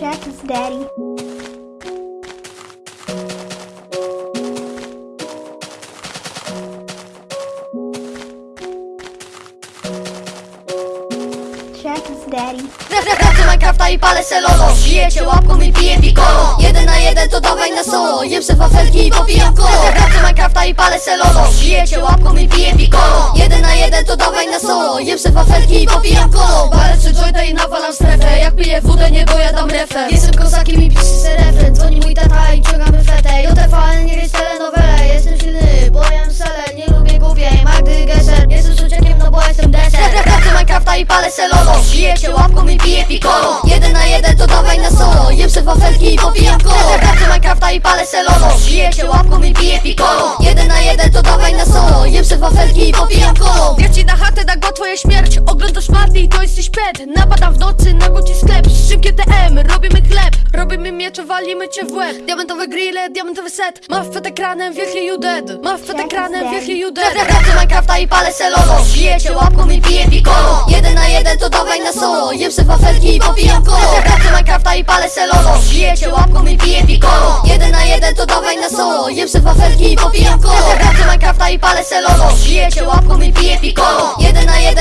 Check his daddy. Check his daddy. Wracam Minecrafta i palę selolo Bijecie łapką i piję piccolo Jeden na jeden to dawaj na solo. Jem se wafelki i popijam kolo. Wracam Minecrafta i palę selolo Bijecie łapką i piję piccolo popijam Palę trzy jointa i nawalam strefę. Jak piję wódę nie dojadam refę Jestem kozakiem i piszę se refren. Dzwoni mój tata i ciągamy fetę. JTVN nie jest telenowele Jestem silny, bo jem sele. Nie lubię głupiej Magdy Gesser. Jestem suciekiem, no bo jestem deser. Wracam Minecrafta i palę selolo. Bijecie łapką i piję piccolo. Jeden na jeden to dawaj na solo. Jem se wafelki i popijam kolo. Wracam Minecrafta i palę selolo. Bijecie łapką i piję piccolo śmierć Oglądasz party i to jesteś pet. Napadam w nocy na goci sklep. Szym GTM, robimy chleb. Robimy miecze, walimy cię w łeb. Diamentowe grille, diamentowy set. Masz przed ekranem wielki you dead Masz przed ekranem wielki you dead Wracam Minecrafta i palę selolo Bijecie łapką i piję piccolo Jeden na jeden to dawaj na solo. Jem se wafelki i popijam kolo. Wracam Minecrafta i palę selolo Bijecie łapką i piję piccolo Jeden na jeden to dawaj na solo. Jem se wafelki i popijam kolo. Wracam Minecrafta i palę selolo Bijecie łapką i piję piccolo Jeden na jeden